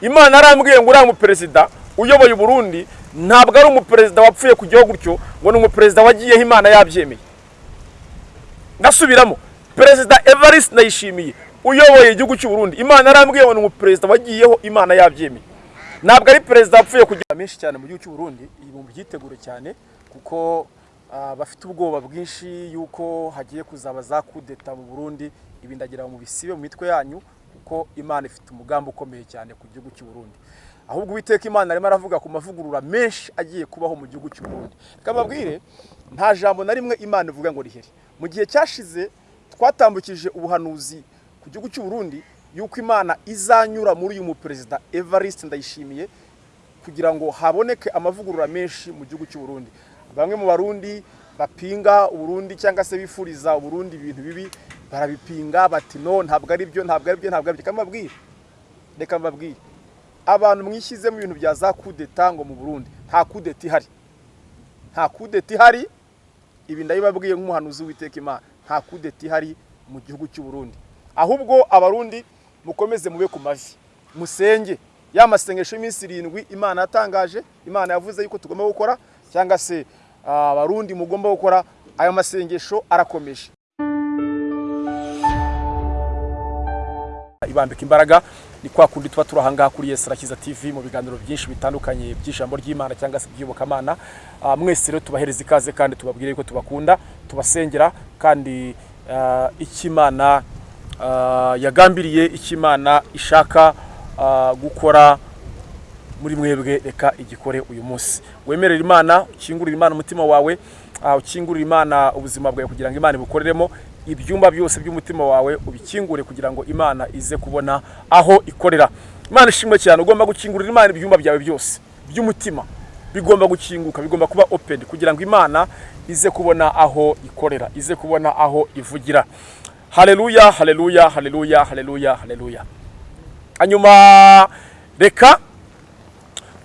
imana yarambwiye ngo uriya muperezida uyoboye uburundi ntabwo ari umuperezida wapfuye kujyaho gutyo ngo ni umuperezida wagiyeho imana yabyemeye. Ndasubiramo perezida evariste ndayishimiye uyoboye igihugu cy'u Burundi imana yarambwiye ngo ni umuperezida wagiyeho imana yabyemeye. Ntabwo ari perezida wapfuye kugira menshi cyane mu gihugu cy'u Burundi iyi mu byitegure cyane kuko ah, bafite ubwoba bwinshi yuko hagiye kuzaba za kudeta mu Burundi ibi ndagira ngo mubisibe mu mitwe yanyu kuko imana ifite umugambi ukomeye cyane ku gihugu cy'u Burundi. Ahubwo uwiteka imana arimo aravuga ku mavugurura menshi agiye kubaho mu gihugu cy'u Burundi. Reka mbabwire nta jambo na rimwe imana ivuga ngo rihere mu gihe cyashize twatambukije ubuhanuzi ku gihugu cy'u Burundi yuko imana izanyura muri uyu muperezida Evariste Ndayishimiye kugira ngo haboneke amavugurura menshi mu gihugu cy'u Burundi. Bamwe mu barundi bapinga uburundi cyangwa se bifuriza uburundi ibintu bibi barabipinga bati no ntabwo ari byo ntabwo ari byo ntabwo ari byo. Reka reka mbabwire. Abantu mwishyize mu bintu bya za kudeta ngo mu burundi nta kudeta ihari. Nta kudeta ihari ibi ndabibabwiye nk'umuhanuzi w'iteka imana. Nta kudeta ihari mu gihugu cy'u Burundi. Ahubwo abarundi mukomeze mube ku mavi. Musenge. Ya masengesho y'iminsi irindwi imana yatangaje imana yavuze yuko tugomba gukora cyangwa se ah, abarundi mugomba gukora ayo masengesho arakomeje. Ibambika imbaraga. Ni kwa kundi tuba turi ahangaha kuri Yesu Arakiza TV mu biganiro byinshi bitandukanye by'ijambo ry'Imana cyangwa se by'iyobokamana Ah, mwese rero tubahereza ikaze kandi tubabwire ko tubakunda tubasengera kandi ah, icyo Imana ah, yagambiriye icyo Imana ishaka gukora muri mwebwe reka igikore uyu munsi. Wemerera imana ukingurira imana umutima wawe ukingurira imana ubuzima bwawe kugira ngo imana ibukoreremo. Ibyumba byose by'umutima wawe ubikingure kugira ngo imana ize kubona aho ikorera. Imana ishimwe cyane ugomba gukingurira imana ibyumba byawe byose by'umutima. Bigomba gukinguka bigomba kuba open kugira ngo imana ize kubona aho ikorera ize kubona aho ivugira. Haleluya haleluya haleluya haleluya haleluya hanyuma reka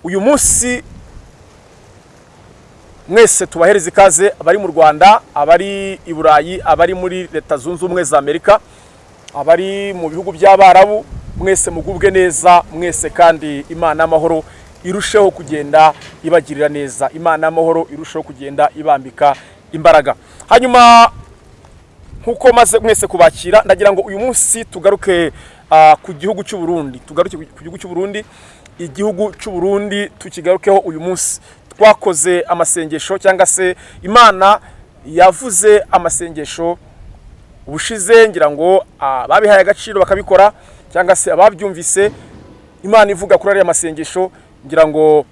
uyu munsi mwese tubahereza ikaze abari mu rwanda abari i burayi abari muri leta zunze ubumwe za amerika abari mu bihugu by'abarabu mwese mugubwe neza mwese kandi imana y'amahoro irusheho kugenda ibagirira neza. Imana y'amahoro irusheho kugenda ibambika imbaraga. Hanyuma nk'uko maze mwese kubakira ndagira ngo uyu munsi tugaruke ah, ku gihugu cy'u Burundi. Tugaruke ku gihugu cy'u Burundi igihugu cy'u Burundi tukigarukeho uyu munsi. Twakoze amasengesho cyangwa se imana yavuze amasengesho ubushize ngira ngo ababihaye agaciro bakabikora cyangwa se ababyumvise imana ivuga kuri ariya masengesho ngira ngo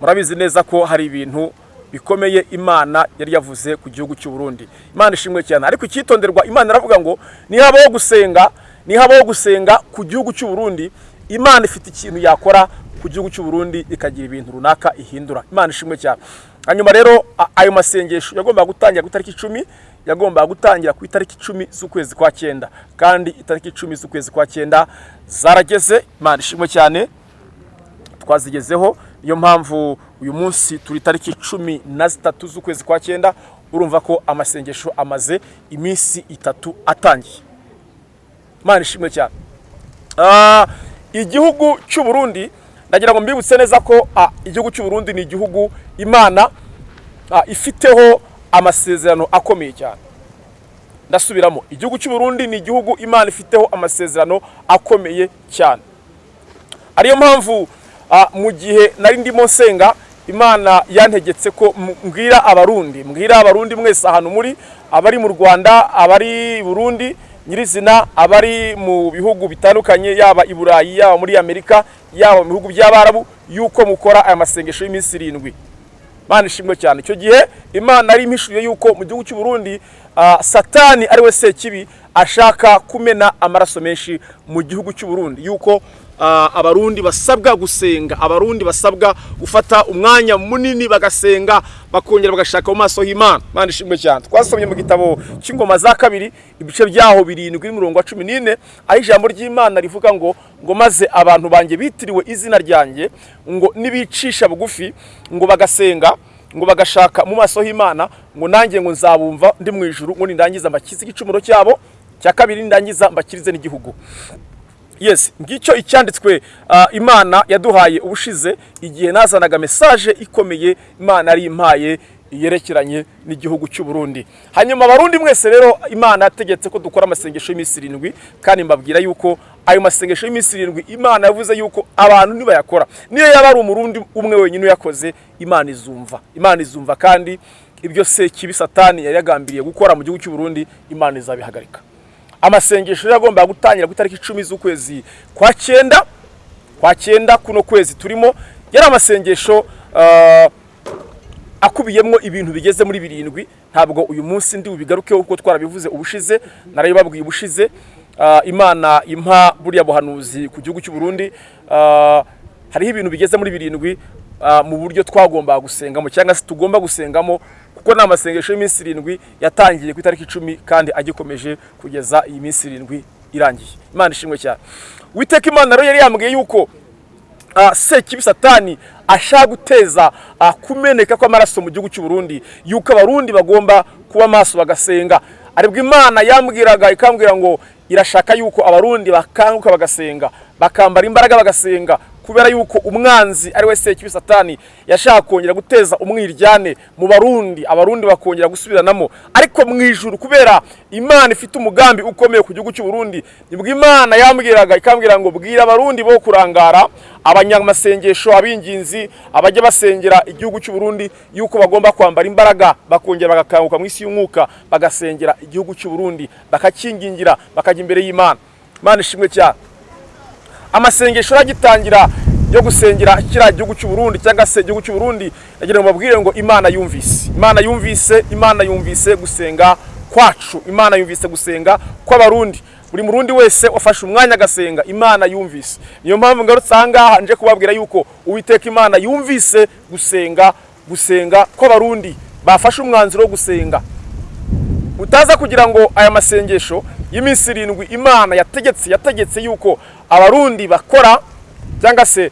murabizi neza ko hari ibintu bikomeye imana yari yavuze ku gihugu cy'u Burundi imana ishimwe cyane. Ariko icyitonderwa imana iravuga ngo nihabaho gusenga? Nihabaho gusenga ku gihugu cy'u Burundi? Imana ifite ikintu yakora ku gihugu cy'u Burundi ikagira ibintu runaka ihindura. Imana ishimwe cyane hanyuma rero ayo masengesho yagombaga gutangira ku itariki icumi yagombaga gutangira ku itariki icumi z'ukwezi kwa cyenda. Kandi itariki icumi z'ukwezi kwa cyenda zarageze. Imana ishimwe cyane. Twazigezeho. Niyo mpamvu uyu munsi turi tariki cumi na zitatu z'ukwezi kwa cyenda urumva ko amasengesho amaze iminsi itatu atangiye. Imana ishimwe cyane. Ah, igihugu cy'u Burundi ndagira ngo mbibutse neza ko ah, igihugu cy'u Burundi ni igihugu imana ah, ifiteho amasezerano akomeye cyane. Ndasubiramo igihugu cy'u Burundi ni igihugu imana ifiteho amasezerano akomeye cyane. Ariyo mpamvu mu gihe nari ndimo nsenga imana yantegetse ko mbwira abarundi mbwira abarundi mwese ahantu muri abari mu rwanda abari i burundi nyirizina abari mu bihugu bitandukanye yaba i burayi yaba muri amerika yaba mu bihugu by'abarabu yuko mukora aya masengesho y'iminsi irindwi. Imana ishimwe cyane. Icyo gihe imana yari impishuye yuko mu gihugu cy'u Burundi ah, satani ari we sekibi ashaka kumena amaraso menshi mu gihugu cy'u Burundi. Yuko abarundi basabwa gusenga abarundi basabwa gufata umwanya munini bagasenga bakongera bagashaka mu maso y'imana Imana ishimwe cyane. Twasomye mu gitabo cy'ingoma za kabiri ibice byaho birindwi n'umurongo wa cumi n'ine aho ijambo ry'imana rivuga ngo ngo maze abantu banjye bitiriwe izina ryanjye ngo nibicisha bugufi ngo bagasenga ngo bagashaka mu maso y'imana ngo nanjye ngo nzabumva ndi mu ijuru ngo nindangiza mbakize igicumuro cyabo cya kabiri nindangiza mbakirize n'igihugu. Yes ngicyo icyanditswe ah, imana yaduhaye ubushize igihe nazanaga mesaje ikomeye imana yari impaye yerekeranye n'igihugu cy'u Burundi. Hanyuma abarundi mwese rero imana yategetse ko dukora amasengesho y'iminsi irindwi kandi mbabwira yuko ayo masengesho y'iminsi irindwi imana yavuze yuko abantu nibayakora niyo yaba ari umurundi umwe wenyine uyakoze imana izumva. Imana izumva kandi ibyo se kibi satani yari yagambiriye gukora mu gihugu cy'u Burundi imana izabihagarika. Amasengesho yagombaga gutangira ku itariki icumi z'ukwezi kwa cyenda. Kwa cyenda kuno kwezi turimo yari amasengesho ah, akubiyemo ibintu bigeze muri birindwi. Ntabwo uyu munsi ndi bubigarukeho kuko twarabivuze ubushize narabibabwiye ubushize. Ah, imana impa buriya buhanuzi ku gihugu cy'u Burundi. Ah, hariho ibintu bigeze muri birindwi mu buryo twagombaga gusengamo cyangwa se tugomba gusengamo. Kuko ni amasengesho y'iminsi irindwi yatangiye ku itariki icumi kandi agikomeje kugeza iyi minsi irindwi irangiye. Imana ishimwe cyane. Witeka imana rero yari yambwiye yuko uh, sekibi satani ashaka guteza uh, kumeneka kw'amaraso mu gihugu cy'u Burundi yuko abarundi bagomba kuba maso bagasenga. Aribwo imana yambwiraga ikambwira ngo irashaka yuko abarundi bakanguka bagasenga bakambara imbaraga bagasenga kubera yuko umwanzi ari we sekibi satani yashaka kongera guteza umwiryane mu barundi. Abarundi bakongera gusubiranamo. Ariko mu ijuru kubera imana ifite umugambi ukomeye ku gihugu cy'u Burundi ni bwo imana yambwiraga ikambwira ngo bwira abarundi bo kurangara abanyamasengesho abinginzi abajya basengera igihugu cy'u Burundi yuko bagomba kwambara imbaraga. Bakongera bagakanguka mu isi y'umwuka bagasengera igihugu cy'u Burundi bakakingingira bakajya imbere y'Imana. Imana ishimwe cyane. Amasengesho aragitangira yo gusengera kiriya gihugu cy'u Burundi cyangwa se igihugu cy'u Burundi nagira ngo mbabwire ngo Imana yumvise. Imana yumvise Imana yumvise gusenga kwacu. Imana yumvise gusenga kw'abarundi. Buri murundi wese wafashe umwanya agasenga Imana yumvise. Niyo mpamvu ngarutse aha nje kubabwira yuko Uwiteka Imana yumvise gusenga gusenga kw'abarundi. Bafashe umwanzuro wo gusenga. Utaza kugira ngo aya masengesho y'iminsi irindwi imana yategetse yategetse yuko abarundi bakora cyangwa se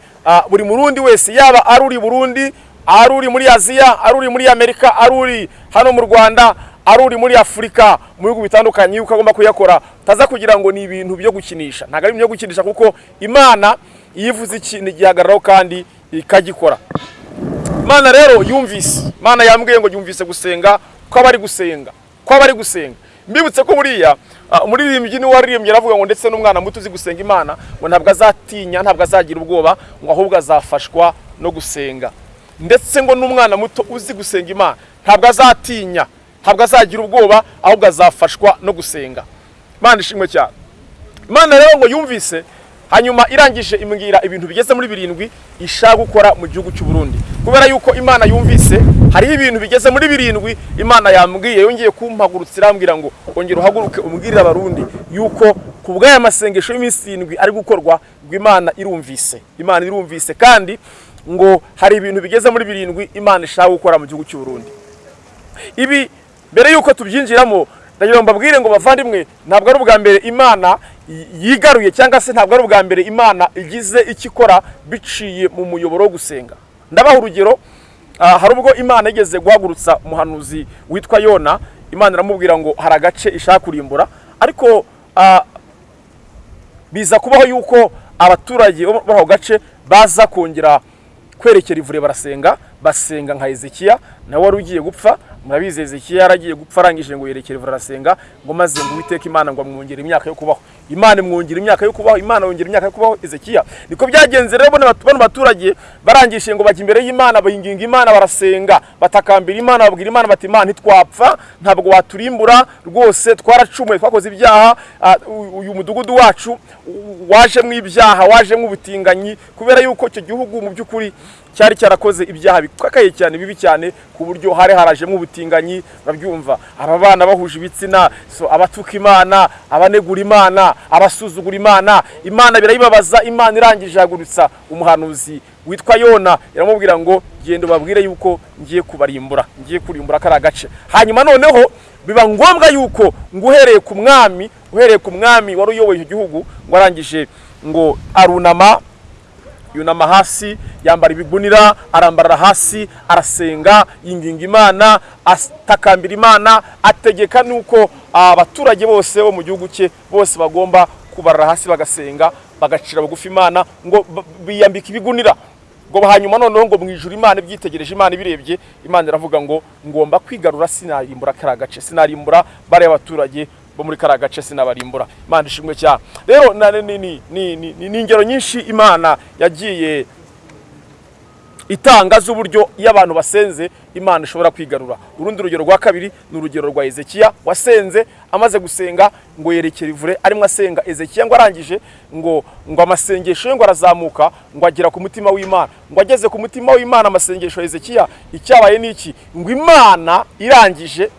buri murundi wese yaba ari uri burundi ari uri muri aziya ari uri muri amerika ari uri hano mu rwanda ari uri muri afurika mu bihugu bitandukanye yuko agomba kuyakora utaza kugira ngo ni ibintu byo gukinisha. Ntabwo ari ibintu byo gukinisha kuko imana iyo ivuze ikintu igihagararaho kandi ikagikora. Imana rero yumvise Imana yambwiye ngo yumvise gusenga kw'abari gusenga kw'abari gusenga. Mbibutse ko buriya umuririmbyi ni we waririmbye aravuga ngo ndetse n'umwana muto uzi gusenga Imana ngo ntabwo azatinya ntabwo azagira ubwoba ngo ahubwo azafashwa no gusenga. Ndetse ngo n'umwana muto uzi gusenga Imana ntabwo azatinya ntabwo azagira ubwoba ahubwo azafashwa no gusenga. Imana ishimwe cyane. Imana rero ngo yumvise hanyuma irangije imbwira ibintu bigeze muri birindwi ishaka gukora mu gihugu cy'u Burundi. Kubera yuko Imana yumvise hariho ibintu bigeze muri birindwi Imana yambwiye yongeye kumpagurutsa irambwira ngo ongera uhaguruke umbwirire abarundi yuko ku bw'aya masengesho y'iminsi irindwi ari gukorwa ngo Imana irumvise. Imana irumvise kandi ngo hari ibintu bigeze muri birindwi Imana ishaka gukora mu gihugu cy'u Burundi ibi mbere yuko tubyinjiramo ndagira ngo mbabwire ngo bavandimwe ntabwo ari ubwa mbere imana yigaruye cyangwa se ntabwo ari ubwa mbere imana igize icyo ikora biciye mu muyoboro wo gusenga. Ndabaha urugero hari ubwo imana igeze guhagurutsa umuhanuzi witwa yona. Imana iramubwira ngo hari agace ishaka kurimbura. Ariko biza kubaho yuko abaturage bo muri ako gace baza kongera kwerekera ivure barasenga basenga nka Hezekiya nawe wari ugiye gupfa. Murabizi Hezekiya yaragiye gupfa arangije ngo yerekere ivure arasenga ngo maze ngo Uwiteka Imana ngo amwongere imyaka yo kubaho. Imana imwongera imyaka yo kubaho Imana yongera imyaka yo kubaho Hezekiya. Niko byagenze rero bano batu- bano baturage barangije ngo bajya imbere y'Imana bayinginga Imana barasenga. Batakambira Imana babwira Imana bati Imana ntitwapfa ntabwo waturimbura rwose twaracumuye twakoze ibyaha. Ah, uyu mudugudu wacu wajemo ibyaha wajemo ubutinganyi kubera yuko icyo gihugu mu by'ukuri cyari cyarakoze ibyaha bikakaye cyane bibi cyane ku buryo hari harajemo ubutinganyi babyumva. Aba bana bahuje ibitsina abatuka imana abanegura imana abasuzugura imana. Imana birayibabaza imana irangije ihagurutsa umuhanuzi witwa yona. Iramubwira ngo genda ubabwire yuko ngiye kubarimbura ngiye kurimbura kariya gace. Hanyuma noneho biba ngombwa yuko ngo uhereye ku mwami uhereye ku mwami wari uyoboye icyo gihugu ngo arangije ngo arunama yunama hasi yambara ibigunira arambarara hasi arasenga yinginga imana atakambira imana ategeka nuko abaturage bose bo mu gihugu cye bose bagomba kubarara hasi bagasenga bagacira bugufi imana ngo biyambika ibigunira ngo hanyuma noneho ngo mu ijuru imana ibyitegereje imana ibirebye imana iravuga ngo ngomba kwigarura sinarimbura kariya gace sinarimbura bariya baturage bo muri kariya gace sinabarimbura imana ishimwe cyane rero ni ingero nyinshi imana yagiye itanga z'uburyo iyo abantu basenze imana ishobora kwigarura. Urundi rugero rwa kabiri ni urugero rwa ezekiya wasenze amaze gusenga ngo yerekere ivure arimo asenga. Ezekiya ngo arangije ngo ngo amasengesho ye ngo arazamuka ngo agera ku mutima w'imana. Ngo ageze ku mutima w'imana amasengesho ya ezekiya icyabaye ni iki? Ngo imana irangije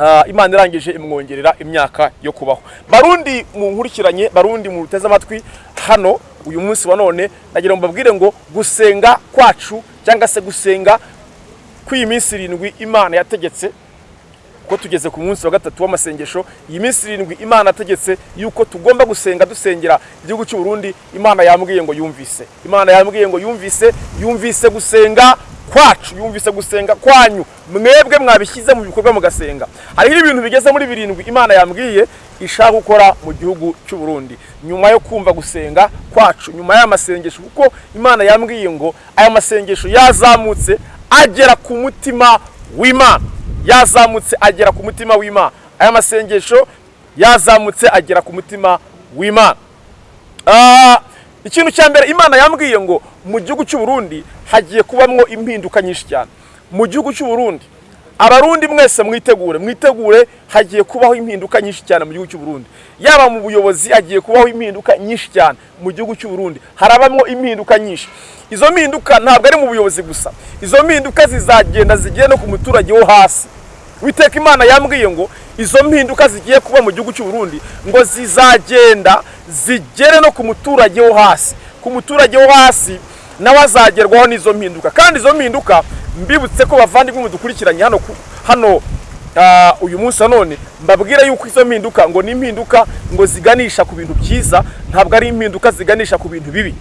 Ah, imana irangije imwongerera imyaka yo kubaho. Barundi mu nkurikiranye barundi mu ruteze amatwi hano uyu munsi wa none nagira ngo mbabwire ngo gusenga kwacu cyangwa se gusenga kw'iyi minsi irindwi imana yategetse ko tugeze ku munsi wa gatatu w'amasengesho iyi minsi irindwi imana yategetse yuko tugomba gusenga dusengera igihugu cy'u Burundi imana yambwiye ngo yumvise. Imana yambwiye ngo yumvise yumvise gusenga kwacu yumvise gusenga kwanyu. Mwebwe mwabishyize mu bikorwa mugasenga. Hariho ibintu bigeze muri birindwi imana yambwiye ishaka gukora mu gihugu cy'u Burundi. Nyuma yo kumva gusenga kwacu nyuma y'aya masengesho kuko imana yambwiye ngo aya masengesho yazamutse agera ku mutima w'imana. Yazamutse agera ku mutima w'imana. Aya masengesho yazamutse agera ku mutima w'imana. Ah, ikintu cya mbere imana yambwiye ngo mu gihugu cy'u Burundi hagiye kubamwo impinduka nyinshi cyane. Mu gihugu cy'u Burundi abarundi mwese mwitegure mwitegure hagiye kubaho impinduka nyinshi cyane mu gihugu cy'u Burundi yaba mu buyobozi hagiye kubaho impinduka nyinshi cyane mu gihugu cy'u Burundi harabamwo impinduka nyinshi. Izo mpinduka ntabwo ari mu buyobozi gusa. Izo mpinduka zizagenda zigere no ku muturage wo hasi. Uwiteka imana yambwiye ngo izo mpinduka zigiye kuba mu gihugu cy'u Burundi ngo zizagenda zigere no ku muturage wo hasi. Ku muturage wo hasi nawe azagerwaho n'izo mpinduka. Kandi izo mpinduka mbibutse ko bavandimwe mudukurikiranye hano hano ah, uyu munsi wa none mbabwira yuko izo mpinduka ngo ni impinduka ngo ziganisha ku bintu byiza ntabwo ari impinduka ziganisha ku bintu bibi.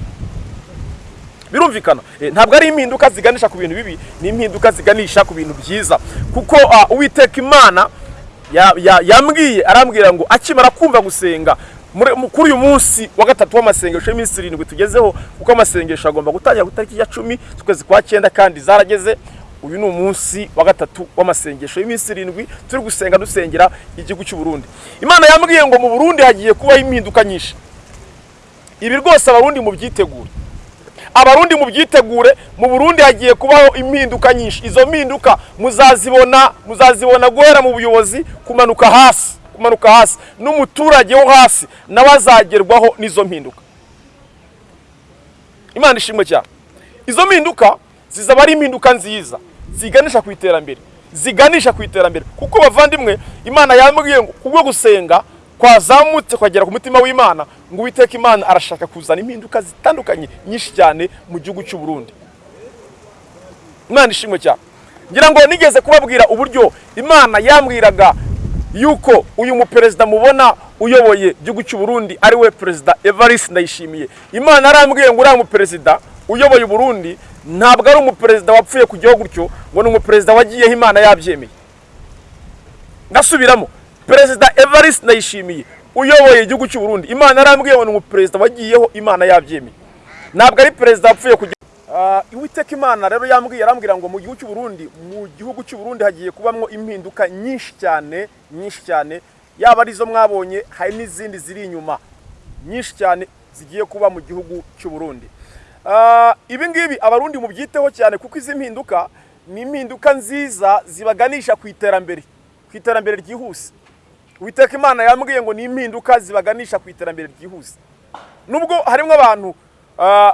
Birumvikana? Eh, ntabwo ari impinduka ziganisha ku bintu bibi ni impinduka ziganisha ku bintu byiza. Kuko ah, uwiteka imana ya- ya- yambwiye arambwira ngo akimara kumva gusenga kuri uyu munsi wa gatatu w'amasengesho y'iminsi irindwi tugezeho kuko amasengesho agomba gutangira ku itariki ya cumi z'ukwezi kwa cyenda kandi zarageze. Uyu ni umunsi wa gatatu w'amasengesho y'iminsi irindwi turi gusenga dusengera igihugu cy'u Burundi. Imana yambwiye ngo mu Burundi hagiye kubaho impinduka nyinshi. Ibi rwose abarundi mubyitegure. Abarundi mubyitegure mu burundi hagiye kubaho impinduka nyinshi. Izo mpinduka muzazibona muzazibona guhera mu buyobozi kumanuka hasi. Kumanuka hasi n'umuturage wo hasi nawe azagerwaho n'izo mpinduka. Imana ishimwe cyane. Izo mpinduka zizaba ari impinduka nziza ziganisha ku iterambere ziganisha ku iterambere. Kuko bavandimwe imana yambwiye ngo kubwo gusenga kwazamutse kwagera ku mutima w'imana ngo uwiteka imana arashaka kuzana impinduka zitandukanye nyinshi cyane mu gihugu cy'u Burundi. Imana ishimwe cyane. Ngira ngo nigeze kubabwira uburyo imana yambwiraga yuko uyu muperezida mubona uyoboye igihugu cy'u Burundi ari we perezida Evariste Ndayishimiye. Imana arambwiye ngo uriya muperezida uyoboye u Burundi ntabwo ari umuperezida wapfuye ku gihugu gutyo ngo ni umuperezida wagiyeho imana yabyemeye. Ndasubiramo. Perezida Evariste Ndayishimiye uyoboye igihugu cy'u Burundi. Imana arambwiye ngo ni umuperezida wagiyeho imana yabyemeye. Ntabwo ari perezida wapfuye ku Ah, Uwiteka Imana rero yambwiye arambwira ngo mu gihugu cy'u Burundi mu gihugu cy'u Burundi hagiye kubamwo impinduka nyinshi cyane nyinshi cyane. Yaba ari zo mwabonye hari n'izindi ziri inyuma nyinshi cyane zigiye kuba mu gihugu cy'u Burundi. Ah, ibi ngibi abarundi mubyiteho cyane kuko izi mpinduka ni impinduka nziza zibaganisha ku iterambere ku iterambere ryihuse. Uwiteka Imana yambwiye ngo ni impinduka zibaganisha ku iterambere ryihuse. Nubwo harimo abantu ah,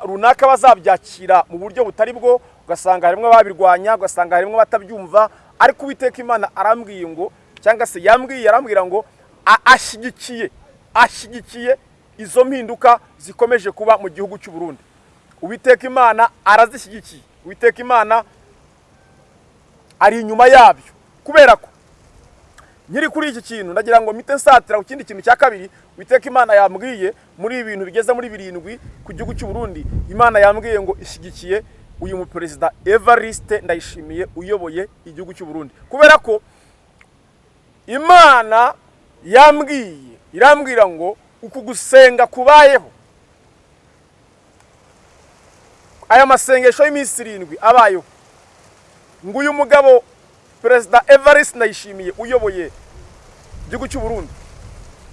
runaka bazabyakira mu buryo butari bwo ugasanga harimo ababirwanya ugasanga harimo abatabyumva ariko uwiteka imana arambwiye ngo cyangwa se yambwiye arambwira ngo ashyigikiye ashyigikiye izo mpinduka zikomeje kuba mu gihugu cy'u Burundi. Uwiteka imana arazishyigikiye uwiteka imana ari inyuma yabyo. Kubera ko nkiri kuri iki kintu ndagira ngo mpite nsatira ku kindi kintu cya kabiri witeka imana yambwiye muri ibi bintu bigeze muri birindwi ku gihugu cy'u Burundi. Imana yambwiye ngo ishyigikiye uyu muperezida Evariste Ndayishimiye uyoboye igihugu cy'u Burundi. Kubera ko imana yambwiye irambwira ngo uku gusenga kubayeho. Aya masengesho y'iminsi irindwi abayeho. Ngo uyu mugabo perezida evariste ndayishimiye uyoboye igihugu cy'u Burundi.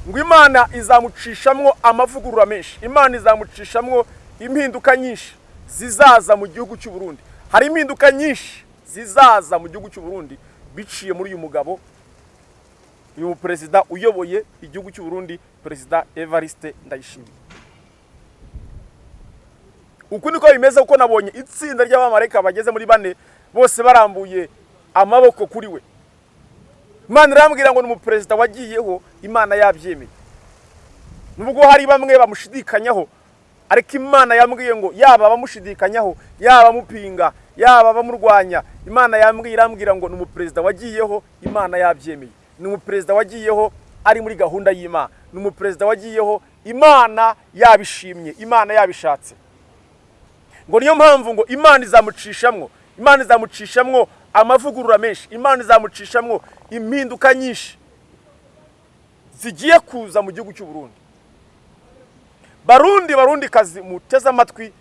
Ngo imana izamucishamwo amavugurura menshi. Imana izamucishamwo impinduka nyinshi zizaza mu gihugu cy'u Burundi. Hari impinduka nyinshi zizaza mu gihugu cy'u Burundi biciye muri uyu mugabo uyu perezida uyoboye igihugu cy'u Burundi perezida evariste ndayishimiye. Uku niko bimeze kuko nabonye itsinda ry'abamarayika bageze muri bane bose barambuye amaboko kuri we. Imana irambwira ngo ni umuperezida wagiyeho imana yabyemeye. Nubwo hari bamwe bamushidikanyaho ariko imana yambwiye ngo yaba abamushidikanyaho yaba amupinga yaba abamurwanya imana yambwiye irambwira ngo ni umuperezida wagiyeho imana yabyemeye. Ni umuperezida wagiyeho ari muri gahunda y'imana. Ni umuperezida wagiyeho imana yabishimye imana yabishatse. Ngo niyo mpamvu ngo imana izamucishamwo imana izamucishamwo amavugurura menshi imana izamucishamwo impinduka nyinshi zigiye kuza mu gihugu cy'u Burundi. Barundi barundi kazi muteze amatwi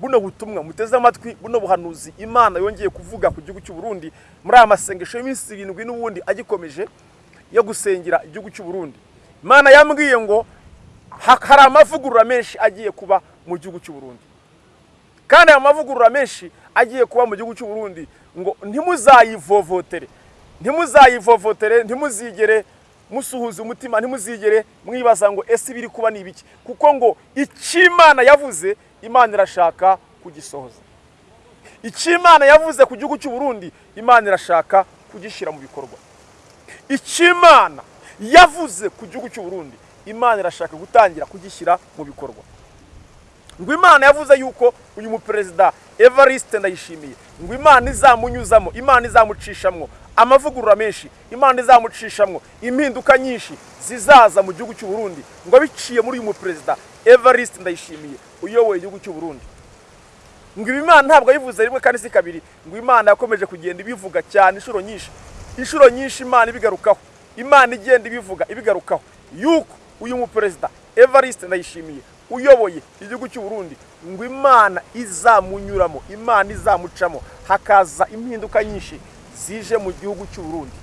buno butumwa muteze amatwi buno buhanuzi imana yongeye kuvuga ku gihugu cy'u Burundi muri aya masengesho y'iminsi irindwi n'ubundi agikomeje yo gusengera igihugu cy'u Burundi. Imana yambwiye ngo hari amavugurura menshi agiye kuba mu gihugu cy'u Burundi. Kandi aya mavugurura menshi agiye kuba mu gihugu cy'u Burundi ngo ntimuzayivovotere. Ntimuzayivovotere ntimuzigere musuhuza umutima ntimuzigere mwibaza ngo ese ibiri kuba ni ibiki? Kuko ngo icyo imana yavuze imana irashaka kugisohoza. Icyo imana yavuze ku gihugu cy'u Burundi imana irashaka kugishyira mu bikorwa. Icyo imana yavuze ku gihugu cy'u Burundi imana irashaka gutangira kugishyira mu bikorwa. Ngo imana yavuze yuko uyu muperezida evariste ndayishimiye. Ngo imana izamunyuzamo imana izamucishamwo. Amavugurura menshi imana izamucishamwo. Impinduka nyinshi zizaza mu gihugu cy'u Burundi. Ngo biciye muri uyu muperezida evariste ndayishimiye uyoboye igihugu cy'u Burundi. Ngo ibi imana ntabwo yabivuze rimwe kandi si kabiri. Ngo imana yakomeje kugenda ibivuga cyane inshuro nyinshi. Inshuro nyinshi imana ibigarukaho. Imana igenda ibivuga ibigarukaho. Yuko uyu muperezida evariste ndayishimiye uyoboye igihugu cy'u Burundi ngo imana izamunyuramo imana izamucamo hakaza impinduka nyinshi zije mu gihugu cy'u Burundi.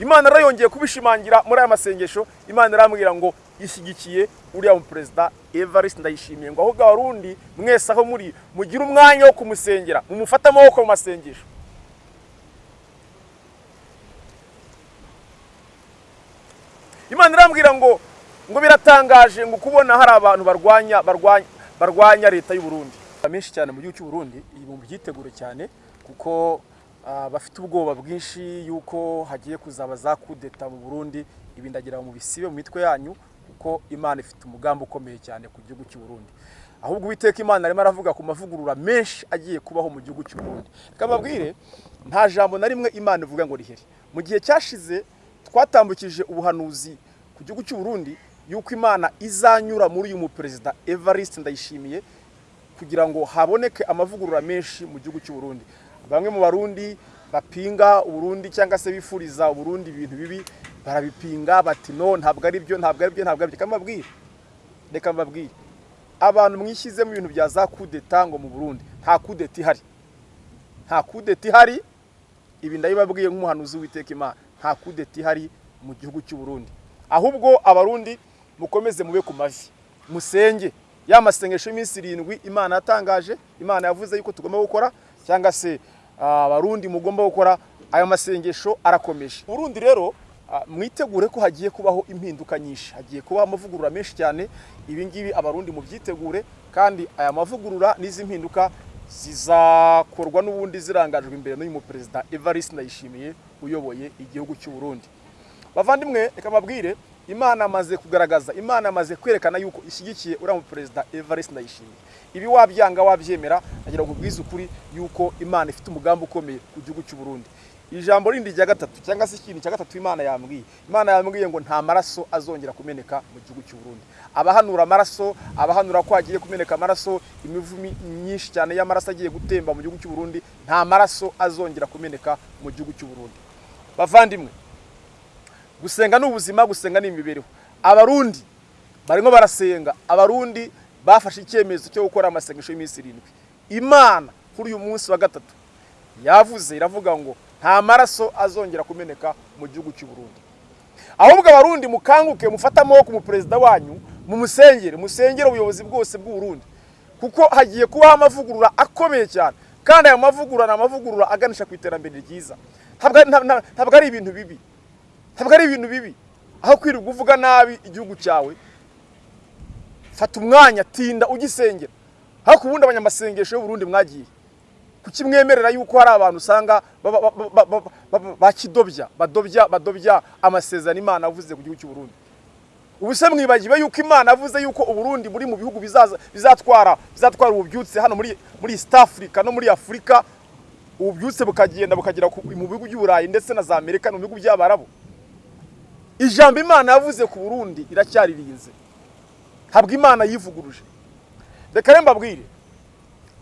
Imana rero yongeye kubishimangira muri aya masengesho imana irambwira ngo ishyigikiye uriya muperezida evariste ndayishimiye ngo ahubwo abarundi mwese aho muri mugire umwanya wo kumusengera mumufate amaboko mu masengesho. Imana irambwira ngo ngo biratangaje ngo kubona hari abantu barwanya barwanya leta y'u Burundi. Menshi cyane mu gihugu cy'u Burundi mu byitegure cyane kuko bafite ubwoba bwinshi yuko hagiye kuzaba za kudeta mu Burundi ibi ndagira mu bisibe mu mitwe yanyu kuko imana ifite umugambi ukomeye cyane ku gihugu cy'u Burundi. Ahubwo uwiteka imana arimo aravuga ku mavugurura menshi agiye kubaho mu gihugu cy'u Burundi. Reka mbabwire nta jambo na rimwe imana ivuga ngo rihere mu gihe cyashize twatambukije ubuhanuzi ku gihugu cy'u Burundi yuko imana izanyura muri uyu muperezida evariste ndayishimiye kugira ngo haboneke amavugurura menshi mu gihugu cy'u Burundi. Bamwe mu barundi bapinga uburundi cyangwa se bifuriza uburundi ibintu bibi barabipinga bati no ntabwo ari byo ntabwo ari byo ntabwo ari byo. Reka mbabwire. Reka mbabwire. Abantu mwishyize mu bintu bya za kudeta ngo mu burundi nta kudeta ihari. Nta kudeta ihari ibi ndabibabwiye nk'umuhanuzi w'iteka imana. Nta kudeta ihari mu gihugu cy'u Burundi. Ahubwo abarundi mukomeze mube ku mavi. Musenge. Ya masengesho y'iminsi irindwi imana yatangaje imana yavuze yuko tugomba gukora cyangwa se abarundi mugomba gukora ayo masengesho arakomeje. Burundi rero mwitegure ko hagiye kubaho impinduka nyinshi. Hagiye kubaho amavugurura menshi cyane. Ibi ngibi abarundi mubyitegure kandi aya mavugurura n'izi mpinduka zizakorwa n'ubundi zirangajwe imbere n'uyu muperezida evariste ndayishimiye uyoboye igihugu cy'u Burundi bavandimwe reka mbabwire imana amaze kugaragaza imana amaze kwerekana yuko ishyigikiye uriya muperezida evariste ndayishimiye. Ibi wabyanga wabyemera nagira ngo ubwize ukuri yuko imana ifite umugambi ukomeye ku gihugu cy'u Burundi. Ijambo rindi rya gatatu cyangwa se ikintu cya gatatu imana yambwiye. Imana yambwiye ngo nta maraso azongera kumeneka mu gihugu cy'u Burundi. Abahanura amaraso abahanura ko hagiye kumeneka amaraso imivu myinshi cyane y'amaraso agiye gutemba mu gihugu cy'u Burundi nta maraso azongera kumeneka mu gihugu cy'u Burundi. Bavandimwe gusenga ni ubuzima gusenga ni imibereho abarundi barimo barasenga. Abarundi bafashe icyemezo cyo gukora amasengesho y'iminsi irindwi. Imana kuri uyu munsi wa gatatu yavuze iravuga ngo nta maraso azongera kumeneka mu gihugu cy'u Burundi. Ahubwo abarundi mukanguke mufate amaboko mu perezida wanyu mumusengere musengere ubuyobozi bwose bw'u Burundi kuko hagiye kubaho amavugurura akomeye cyane. Kandi ayo mavugurura ni amavugurura aganisha ku iterambere ryiza. Ntabwo ari ibintu bibi. Ntabwo ari ibintu bibi. Aho kwirirwa uvuga nabi igihugu cyawe fata umwanya tinda ugisengera. Ariko ubundi abanyamasengesho y'u Burundi mwagiye kuki mwemerera yuko hari abantu usanga ba- ba- ba- ba- ba- ba- bakidobya badobya badobya amasezerano imana avuze ku gihugu cy'u Burundi. Ubu se mwibagiwe yuko imana yavuze yuko uburundi buri mu bihugu bizatwara bizatwara ububyutse hano muri muri east africa no muri afurika ububyutse bukagenda bukagera mu bihugu by'uburayi ndetse na za amerika no mu bihugu by'abarabu. Ijambo imana yavuze ku burundi iracyaririnze. Ntabwo imana yivuguruje. Reka rero mbabwire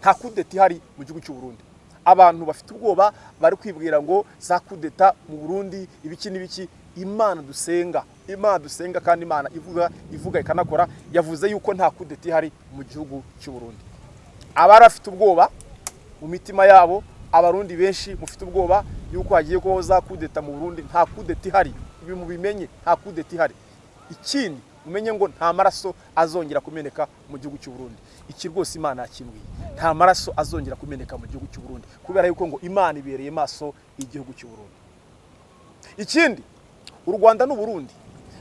nta kudeta ihari mu gihugu cy'u Burundi. Abantu bafite ubwoba bari kwibwira ngo za kudeta mu Burundi ibiki n'ibiki imana dusenga. Imana dusenga kandi imana ivuga ivuga ikanakora yavuze yuko nta kudeta ihari mu gihugu cy'u Burundi. Abari bafite ubwoba mu mitima yabo abarundi benshi mufite ubwoba yuko hagiye kubaho za kudeta mu Burundi nta kudeta ihari. Mubimenye nta kudeta ihari ikindi mumenye ngo nta maraso azongera kumeneka mu gihugu cy'u Burundi. Iki rwose imana yakimbwiye nta maraso azongera kumeneka mu gihugu cy'u Burundi kubera yuko ngo imana ibereye maso igihugu cy'u Burundi. Ikindi u Rwanda n'u Burundi.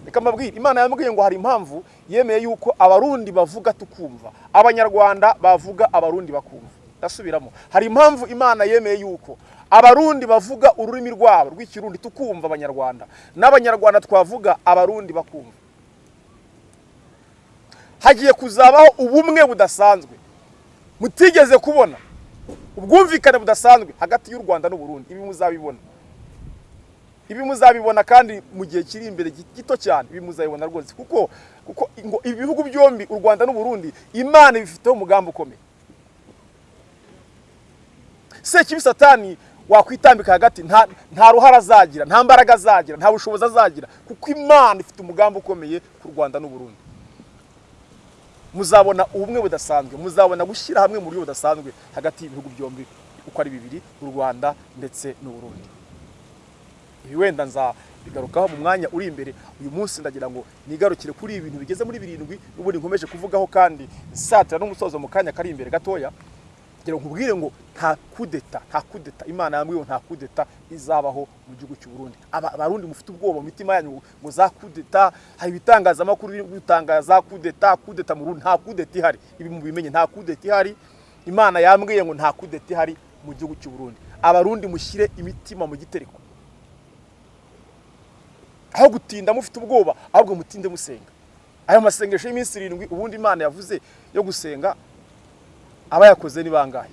Reka mbabwire imana yambwiye ngo hari impamvu yemeye yuko abarundi bavuga tukumva abanyarwanda bavuga abarundi bakumva. Ndasubiramo. Hari impamvu imana yemeye yuko abarundi bavuga ururimi rwabo rw'ikirundi tukumva abanyarwanda. N'abanyarwanda twavuga abarundi bakumva. Hagiye kuzabaho ubumwe budasanzwe. Mutigeze kubona ubwumvikane budasanzwe hagati y'u Rwanda n'u Burundi ibi muzabibona. Ibi muzabibona kandi mu gihe kiri imbere gi- gito cyane. Ibi muzabibona rwose. Kuko ngo ibi bihugu byombi u Rwanda n'u Burundi Imana ibifiteho umugambi ukomeye. Sekibi Satani wakwitambika hagati nta ruhara azagira nta mbaraga azagira nta bushobozi azagira kuko Imana ifite umugambi ukomeye ku Rwanda n'u Burundi muzabona ubumwe budasanzwe muzabona gushyira hamwe mu buryo budasanzwe hagati y'ibihugu byombi uko ari bibiri u Rwanda ndetse n'u Burundi ibi wenda nzabigarukaho mu mwanya uri imbere uyu munsi ndagira ngo nigarukire kuri ibi bintu bigeze muri birindwi n'ubundi nkomeje kuvugaho kandi nsatira n'umusozo mu kanya kari imbere gatoya. Kugira ngo nkubwire ngo nta kudeta nta kudeta. Imana yambwiye nta kudeta izabaho mu gihugu cy'u Burundi. Aba- abarundi mufite ubwoba mu mitima yanyu ngo za kudeta hari ibitangazamakuru biri gutangaza kudeta kudeta mu Burundi nta kudeta ihari. Ibi mubimenye nta kudeta ihari. Imana yambwiye ngo nta kudeta ihari mu gihugu cy'u Burundi. Abarundi mushyire imitima mu gitereko. Aho gutinda mufite ubwoba ahubwo mutinde musenga. Aya masengesho y'iminsi irindwi ubundi imana yavuze yo gusenga abayakoze ni bangahe?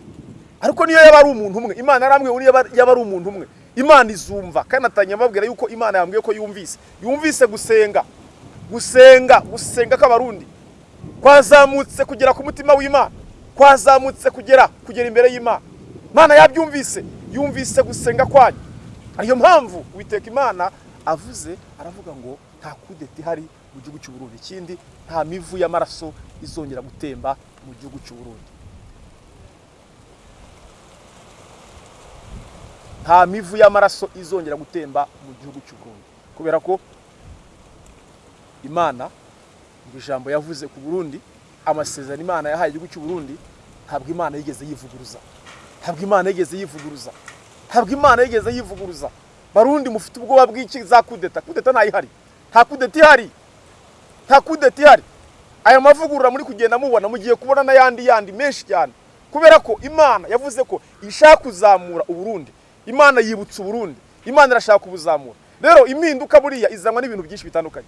Ariko niyo yaba ari umuntu umwe. Imana yarambwiye niyo yaba- ari umuntu umwe. Imana izumva. Kandi natangiye mbabwira yuko imana yambwiye ko yumvise. Yumvise gusenga. Gusenga. Gusenga kw'abarundi kwazamutse kugera ku mutima w'imana. Kwazamutse kugera kugera imbere y'imana. Imana yabyumvise. Yumvise gusenga kwanyu. Ariyo mpamvu witeka imana avuze aravuga ngo nta kudeta ihari mu gihugu cy'u Burundi. Ikindi nta mivu y'amaraso izongera gutemba mu gihugu cy'u nta mivu y'amaraso izongera gutemba mu gihugu cy'u Burundi. Kubera ko imana ngo ijambo yavuze ku Burundi amasezerano imana yahaye igihugu cy'u Burundi ntabwo imana yigeze yivuguruza. Ntabwo imana yigeze yivuguruza. Ntabwo imana yigeze yivuguruza. Barundi mufite ubwoba bw'iki za kudeta. Kudeta ntayihari nta kudeta ihari. Nta kudeta ihari. Aya mavugurura muri kugenda mubona mugiye kubona n'ayandi yandi menshi cyane. Kubera ko imana yavuze ko ishaka kuzamura uburundi imana yibutsa uburundi. Imana irashaka kubuzamura rero impinduka buriya izanwa n'ibintu byinshi bitandukanye.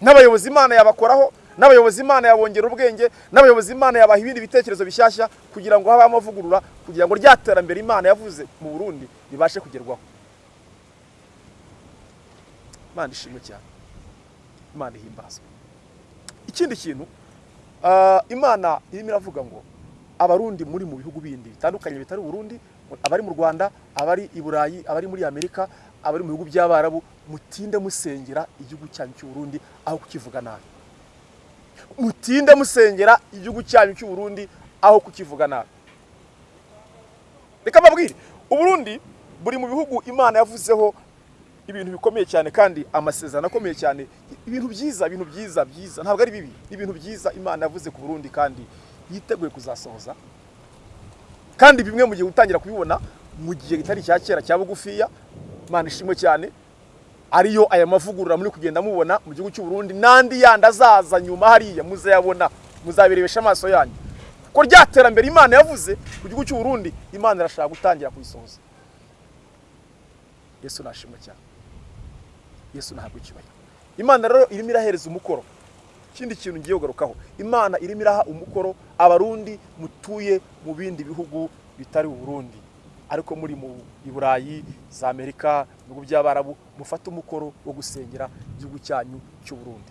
N'abayobozi imana yabakoraho n'abayobozi imana yabongera ubwenge n'abayobozi imana yabaha ibindi bitekerezo bishyashya kugira ngo habeho amavugurura kugira ngo rya terambere imana yavuze mu burundi ribashe kugerwaho. Imana ishimwe cyane. Imana ihimbazwa ikindi kintu ah, imana irimo iravuga ngo abarundi muri mu bihugu bindi bitandukanye bitari uburundi abari mu rwanda abari i burayi abari muri amerika abari mu bihugu by'abarabu mutinde musengera igihugu cyanyu cy'u Burundi aho kukivuga nabi. Mutinde musengera igihugu cyanyu cy'u Burundi aho kukivuga nabi. Reka mbabwire uburundi buri mu bihugu imana yavuzeho ibintu bikomeye cyane kandi amasezerano akomeye cyane. Ibintu byiza ibintu byiza byiza. Ntabwo ari bibi ibintu byiza imana yavuze ku burundi kandi yiteguye kuzasohoza. Kandi bimwe mu gihe gutangira kubibona mu gihe kitari cya kera cya bugufiya imana ishimwe cyane ariyo aya mavugurura muri kugenda mubona mu gihugu cy'u Burundi n'andi yandi azaza nyuma hariya muzayabona muzabirebesha amaso yanyu. Ko rya terambere imana yavuze ku gihugu cy'u Burundi imana irashaka gutangira kuyisohoza. Yesu nashimwe cyane. Yesu ntabwo ikibaye. Imana rero irimo irahereza umukoro. Ikindi kintu ngiye kugarukaho imana irimo iraha umukoro abarundi mutuye mu bindi bihugu bitari uburundi ariko muri mu burayi za amerika mu bihugu by'abarabu mufate umukoro wo gusengera igihugu cyanyu cy'u Burundi.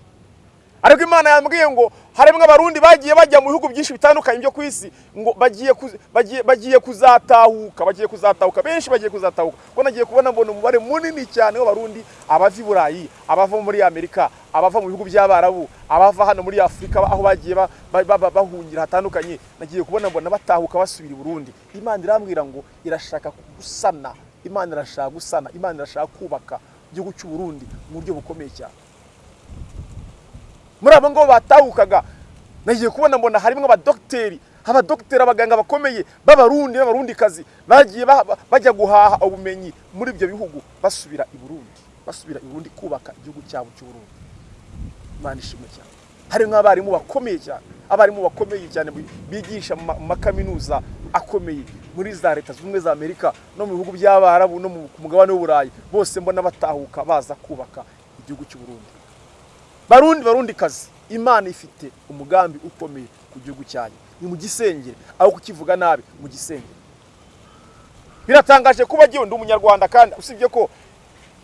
Ariko imana yambwiye ngo harimo abarundi bagiye bajya mu bihugu byinshi bitandukanye byo ku isi ngo bagiye kuz- bagiye bagiye kuzatahuka bagiye kuzatahuka benshi bagiye kuzatahuka. Ko nagiye kubona mbona umubare munini cyane w'abarundi abava i burayi abava muri amerika abava mu bihugu by'abarabu abava hano muri afurika aho bagiye ba- ba- ba- ba- bahungira hatandukanye. Nagiye kubona mbona batahuka basubira i burundi. Imana irambwira ngo irashaka gusana imana irashaka gusana imana irashaka kubaka igihugu cy'u Burundi mu buryo bukomeye cyane. Muri abo ngabo batahukaga nagiye kubona mbona harimo abadogiteri abadogiteri abaganga bakomeye b'abarundi n'abarundikazi bagiye ba- ba- bajya guhaha ubumenyi muri ibyo bihugu. Basubira i burundi basubira i burundi kubaka igihugu cyabo cy'u Burundi. Imana ishimwe cyane. Hari nk'abarimu bakomeye cyane abarimu bakomeye cyane bi- bigisha mu ma- mu makaminuza akomeye. Muri za leta zunze ubumwe za amerika no mu bihugu by'abarabu no ku mugabane w'uburayi bose mbona batahuka baza kubaka igihugu cy'u Burundi. Barundi barundi kazi. Imana ifite umugambi ukomeye ku gihugu cyanyu. Ni mu gisengere aho kukivuga nabi mu gisengere biratangaje kuba agiye ndi umunyarwanda kandi usibye ko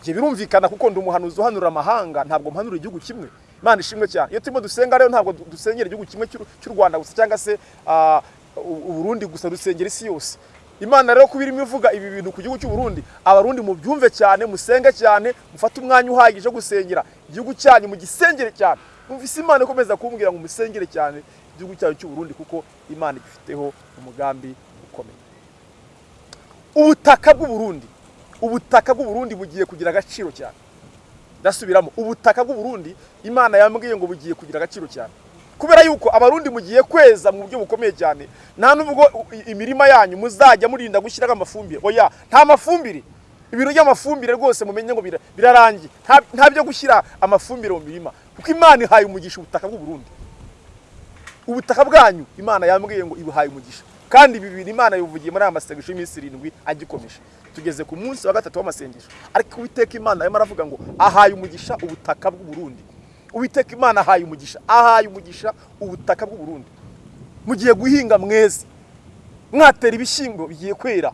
njye birumvikana kuko ndi umuhanuzi uhanura amahanga ntabwo mpanura igihugu kimwe. Imana ishimwe cyane. Iyo turimo dusenga rero ntabwo du- dusengera igihugu kimwe cy'u rwanda gusa cyangwa se ah, uburundi gusa dusengera isi yose. Imana rero kuba irimo ivuga ibi bintu ku gihugu cy'u Burundi abarundi mubyumve cyane musenge cyane mufate umwanya uhagije wo gusengera igihugu cyanyu mu gisengere cyane numvise imana ikomeza kumbwira ngo musengere cyane igihugu cyanyu cy'u Burundi kuko imana igifiteho umugambi ukomeye. Ubutaka bw'u Burundi ubutaka bw'u Burundi bugiye kugira agaciro cyane. Ndasubiramo ubutaka bw'u Burundi imana yambwiye ngo bugiye kugira agaciro cyane. Kubera yuko abarundi mugiye kweza mu buryo bukomeye cyane nta nubwo imirima yanyu muzajya murinda gushyiraho amafumbire. Oya nta mafumbire? Ibintu by'amafumbire rwose mumenye ngo bira- birarangiye. Nta- byo gushyira amafumbire mu mirima. Kuko imana ihaye umugisha ubutaka bw'u Burundi. Ubutaka bwanyu imana yambwiye ngo ibuhaye umugisha. Kandi ibi bintu imana bivugiye muri aya masengesho y'iminsi irindwi agikomeje. Tugeze ku munsi wa gatatu w'amasengesho. Ariko uwiteka imana arimo aravuga ngo ahaye umugisha ubutaka bw'u Burundi. Uwiteka imana ahaye umugisha. Ahaye umugisha ubutaka bw'u Burundi. Mugiye guhinga mweze mwatera ibishyimbo bigiye kwera.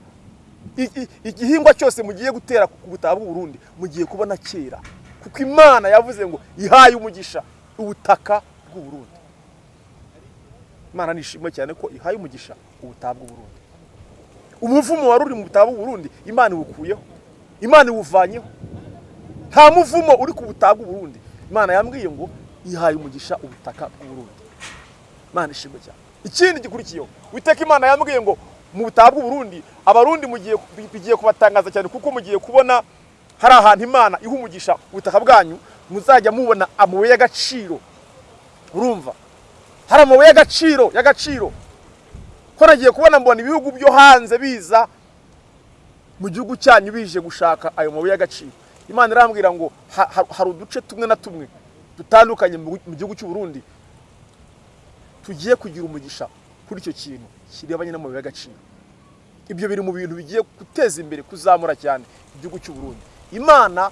Igihingwa cyose mugiye gutera ku butaka bw'u Burundi mugiye kubona kera. Kuko imana yavuze ngo ihaye umugisha ubutaka bw'u Burundi. Imana nishimwe cyane ko ihaye umugisha ubutaha bw'u Burundi. Umuvumo wari uri mu butaha bw'u Burundi imana iwukuyeho. Imana iwuvanyeho. Nta muvumo uri ku butaha bw'u Burundi. Imana yambwiye ngo ihaye umugisha ubutaka bw'u Burundi imana ishimwe cyane. Ikindi gikurikiyeho witeka imana yambwiye ngo mu butaha bw'u Burundi abarundi bigiye kubatangaza cyane kuko mugiye kubona hari ahantu imana iha umugisha ubutaka bwanyu muzajya mubona amabuye y'agaciro. Urumva? Hari amabuye y'agaciro y'agaciro. Ko nagiye kubona mbona ibihugu byo hanze biza mu gihugu cyanyu bije gushaka ayo mabuye y'agaciro. Imana irambwira ngo ha- ha- hari uduce tumwe na tumwe dutandukanye mu gihugu cy'u Burundi tugiye kugira umugisha kuri icyo kintu kirebanye n'amabuye y'agaciro. Ibyo biri mu bintu bigiye guteza imbere kuzamura cyane igihugu cy'u Burundi. Imana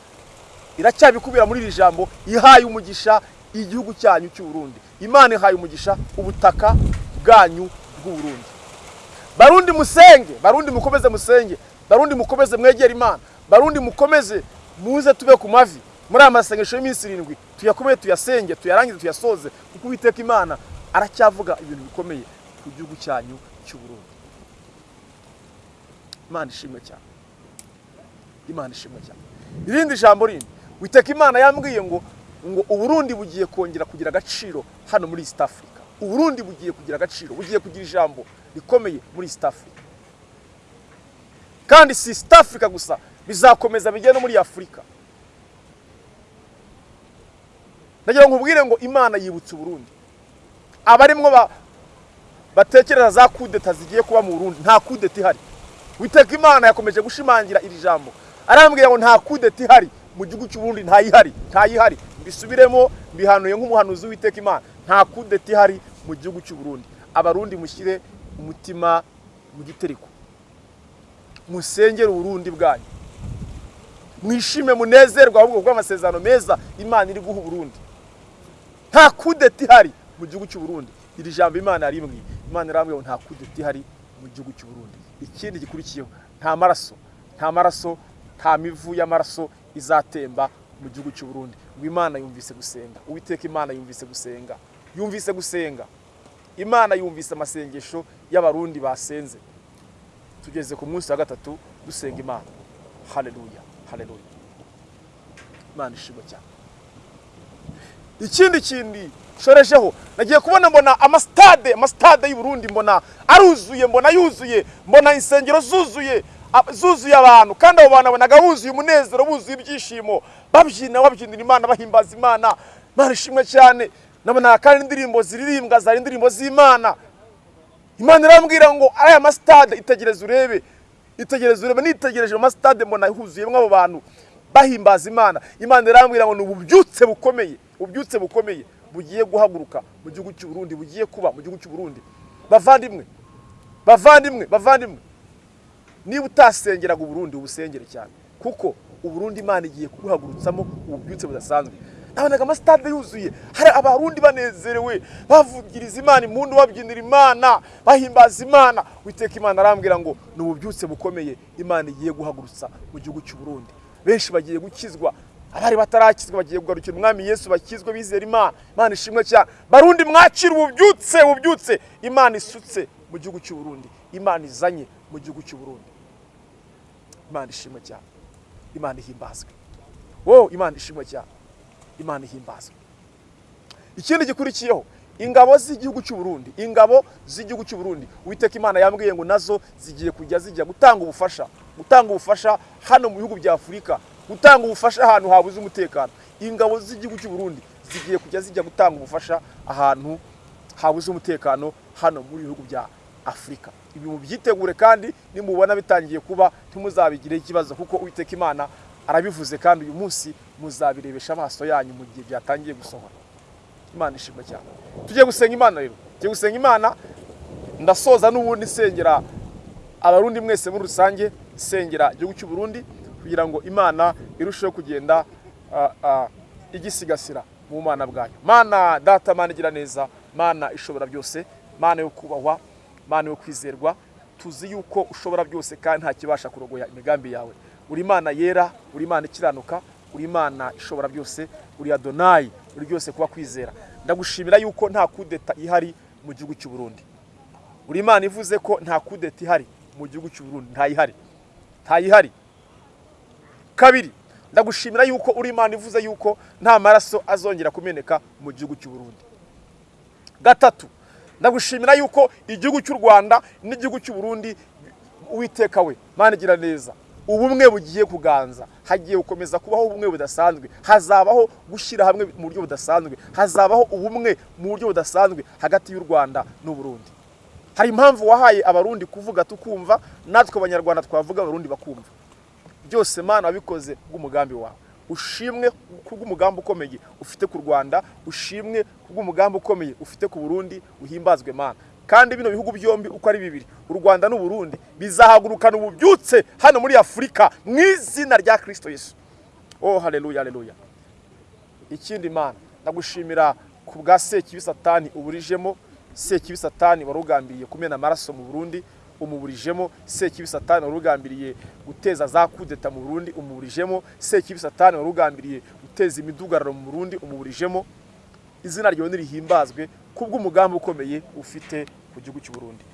iracyabikubira muri iri jambo ihaye umugisha igihugu cyanyu cy'u Burundi. Imana ihaye umugisha ubutaka bwanyu bw'u Burundi. Barundi musenge barundi mukomeze musenge barundi mukomeze mwegere imana. Barundi mukomeze muze tube ku mavi. Muri aya masengesho y'iminsi irindwi tuyakomeye tuyasenge tuyarangize tuyasoze kuko uwiteka imana aracyavuga ibintu bikomeye ku gihugu cyanyu cy'u Burundi imana ishimwe cyane. Imana ishimwe cyane. Irindi jambo rindi witeka imana yambwiye ngo ngo uburundi bugiye kongera kugira agaciro hano muri east africa. Uburundi bugiye kugira agaciro bugiye kugira ijambo rikomeye muri east africa. Kandi si east africa gusa bizakomeza bijye no muri afurika ndagira ngo nkubwire ngo imana yibutse uburundi. Abarimwo ba batekereza za kudeta zigiye kuba mu burundi nta kudeta ihari. Witeka imana yakomeje gushimangira iri jambo. Arambwira ngo nta kudeta ihari mu gihugu cy'uburundi ntayihari ntayihari mbisubiremo mbihanuye nk'umuhanuzi witeka imana. Nta kudeta ihari mu gihugu cy'uburundi abarundi mushyire umutima mu gitereko. Musengere uburundi bwanyu. Mwishime munezerwe ahubwo bw'amasezerano meza imana iri guha uburundi. Nta kudeta ihari mu gihugu cy'uburundi iri jambo imana yarimwe imana irambwira ngo nta kudeta ihari mu gihugu cy'uburundi ikindi gikurikiyeho nta maraso nta maraso nta mivu y'amaraso izatemba mu gihugu cy'uburundi ngo imana yumvise gusenga. Uwiteka imana yumvise gusenga. Yumvise gusenga. Imana yumvise amasengesho y'abarundi basenze. Tugeze ku munsi wa gatatu dusenga imana. Haleluya haleluya. Imana ishimwe cyane. Ikindi kindi shoresheho nagiye kubona mbona amasitade amasitade y'u Burundi mbona aruzuye mbona yuzuye mbona insengero zuzuye zuzuye abantu. Kandi abo bantu abonaga buzuye umunezero buzuye ibyishimo. Babyina babyinira imana bahimbaza imana. Imana ishimwe cyane. Nabona kandi indirimbo ziririmbwa zari indirimbo z'imana. Imana irambwira ngo aya masitade itegereze urebe itegereze urebe. Nitegereje amasitade mbona huzuyemo abo bantu bahimbaza imana. Imana irambwira ngo ni ububyutse bukomeye ububyutse bukomeye bugiye guhaguruka mu gihugu cy'u Burundi bugiye kuba mu gihugu cy'u Burundi. Bavandimwe bavandimwe bavandimwe. Niba utasengeraga uburundi ubusengere cyane. Kuko uburundi imana igiye kubuhagurutsamo ububyutse budasanzwe. Nabonaga amasitade yuzuye. Hari abarundi banezerewe bavugiriza imana impundu babyinira imana bahimbaza imana. Witeka imana arambwira ngo ni ububyutse bukomeye imana igiye guhagurutsa mu gihugu cy'u Burundi. Benshi bagiye gukizwa abari batarakizwa bagiye kugarukira umwami yesu bakizwe bizera imana. Imana ishimwe cyane. Barundi mwakira ububyutse ububyutse. Imana isutse mu gihugu cy'u Burundi. Imana izanye mu gihugu cy'u Burundi. Imana ishimwe cyane. Imana ihimbazwe. Wowe imana ishimwe cyane. Imana ihimbazwe ikindi gikurikiyeho ingabo z'igihugu cy'u Burundi ingabo z'igihugu cy'u Burundi uwiteka imana yambwiye ngo na zo zigiye kujya zijya gutanga ubufasha gutanga ubufasha hano mu bihugu bya afurika gutanga ubufasha ahantu habuze umutekano. Ingabo z'igihugu cy'u Burundi zigiye kujya zijya gutanga ubufasha ahantu habuze umutekano hano muri bihugu bya afurika. Ibi mubyitegure kandi nimubona bitangiye kuba ntimuzabigireho ikibazo kuko uwiteka imana arabivuze kandi uyu munsi muzabirebesha amaso yanyu mu gihe byatangiye gusohora. Imana ishimwe cyane. Tugiye gusenga imana rero. Tugiye gusenga imana. Ndasoza n'ubundi nsengera abarundi mwese muri rusange nsengera igihugu cy'u Burundi kugira ngo imana irusheho kugenda igisigasira mu mana bwayo mana data mana igira neza mana ishobora byose mana yo kubahwa mana yo kwizerwa tuzi yuko ushobora byose kandi nta kibasha kurogoya imigambi yawe. Uri imana yera uri imana ikiranuka uri imana ishobora byose uri adonayi uri byose kuba kwizera. Ndagushimira yuko nta kudeta ihari mu gihugu cy'u Burundi. Uri imana ivuze ko nta kudeta ihari mu gihugu cy'u Burundi. Ntayihari ntayihari kabiri ndagushimira yuko uri imana ivuze yuko nta maraso azongera kumeneka mu gihugu cy'u Burundi. Gatatu ndagushimira yuko igihugu cy'u Rwanda n'igihugu cy'u Burundi uwiteka we mana igira neza. Ubumwe bugiye kuganza. Hagiye gukomeza kubaho ubumwe budasanzwe. Hazabaho gushyira hamwe mu buryo budasanzwe. Hazabaho ubumwe mu buryo budasanzwe hagati y'u Rwanda n'u Burundi hari impamvu wahaye abarundi kuvuga tukumva natwe abanyarwanda twavuga abarundi bakumva. Byose mana wabikoze bw'umugambi wawe. Ushimwe kubw'umugambi ukomeye ufite ku Rwanda ushimwe kubw'umugambi ukomeye ufite ku Burundi uhimbazwe mana. Kandi bino bihugu byombi uko ari bibiri u Rwanda n'u Burundi bizahagurukana ububyutse hano muri Afurika mu izina rya Kristo Yesu. Oh haleluya haleluya. Ikindi mana ndagushimira ku bwa sekibi satani uburijemo. Sekibi satani wari ugambiriye kumena amaraso mu Burundi umuburijemo. Sekibi satani wari ugambiriye guteza za kudeta mu Burundi umuburijemo. Sekibi satani wari ugambiriye guteza imidugararo mu Burundi umuburijemo. Izina ryawe nirihimbazwe kubw'umugambi ukomeye ufite ku gihugu cy'u Burundi